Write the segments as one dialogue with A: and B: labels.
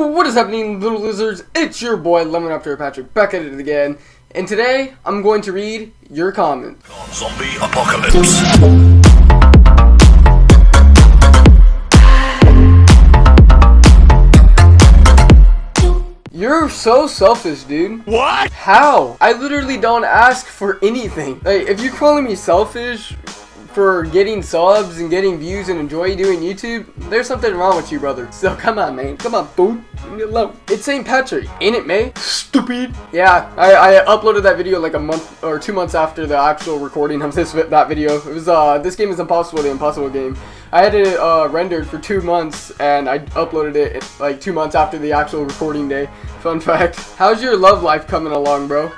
A: What is happening, little lizards? It's your boy, Lemon Raptor Patrick, back at it again. And today, I'm going to read your comments.
B: Zombie apocalypse.
A: You're so selfish, dude.
B: What?
A: How? I literally don't ask for anything. Like, if you're calling me selfish for getting subs and getting views and enjoy doing YouTube, there's something wrong with you, brother. So come on, man. Come on, fool. Leave me alone. It's St. Patrick, ain't it, May? Stupid. Yeah, I, I uploaded that video like a month or two months after the actual recording of this that video. It was uh, this game is impossible, the impossible game. I had it uh, rendered for two months and I uploaded it like two months after the actual recording day. Fun fact. How's your love life coming along, bro?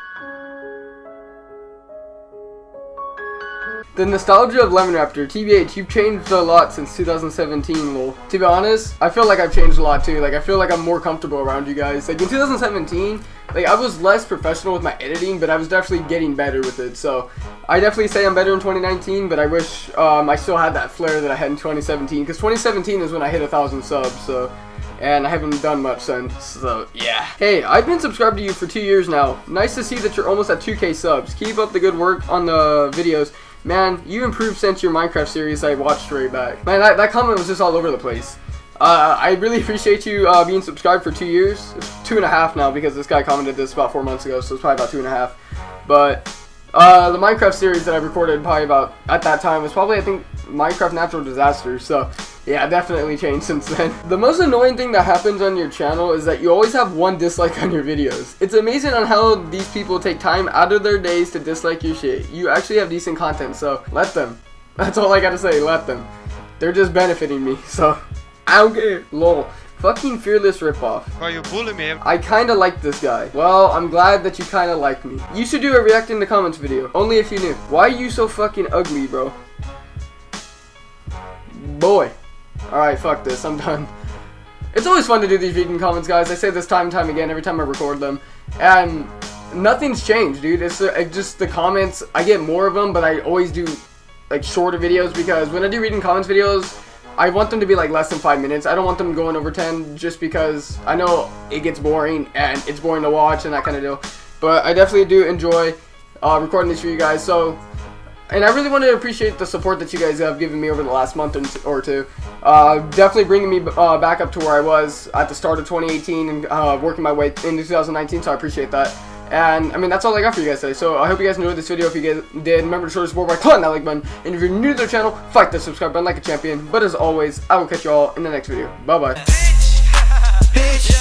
A: The nostalgia of Lemon Raptor, TBH, you've changed a lot since 2017, lol. To be honest, I feel like I've changed a lot too. Like, I feel like I'm more comfortable around you guys. Like, in 2017, like, I was less professional with my editing, but I was definitely getting better with it. So, I definitely say I'm better in 2019, but I wish um, I still had that flair that I had in 2017. Because 2017 is when I hit a thousand subs, so and I haven't done much since, so yeah. Hey, I've been subscribed to you for two years now. Nice to see that you're almost at 2k subs. Keep up the good work on the videos. Man, you improved since your Minecraft series I watched right back. Man, that, that comment was just all over the place. Uh, I really appreciate you uh, being subscribed for two years. Two and a half now because this guy commented this about four months ago, so it's probably about two and a half. But uh, the Minecraft series that I recorded probably about at that time was probably I think Minecraft Natural Disaster. So yeah, definitely changed since then. The most annoying thing that happens on your channel is that you always have one dislike on your videos. It's amazing on how these people take time out of their days to dislike your shit. You actually have decent content, so let them. That's all I gotta say, let them. They're just benefiting me, so I don't care. Lol. Fucking fearless ripoff.
C: Why you bully me?
A: I kinda like this guy. Well, I'm glad that you kinda like me. You should do a react in the comments video. Only if you knew. Why are you so fucking ugly, bro? Boy. Alright, fuck this. I'm done. It's always fun to do these vegan comments, guys. I say this time and time again every time I record them. And nothing's changed, dude. It's uh, just the comments. I get more of them, but I always do like shorter videos because when I do reading comments videos, I want them to be like less than five minutes. I don't want them going over 10 just because I know it gets boring and it's boring to watch and that kind of deal. But I definitely do enjoy uh, recording these for you guys. So, and I really want to appreciate the support that you guys have given me over the last month or two. Uh, definitely bringing me uh, back up to where I was at the start of 2018 and uh, working my way into 2019. So I appreciate that. And, I mean, that's all I got for you guys today. So, I hope you guys enjoyed this video. If you guys did, remember to show the support by clicking that like button. And if you're new to the channel, fight the subscribe button like a champion. But as always, I will catch you all in the next video. Bye-bye.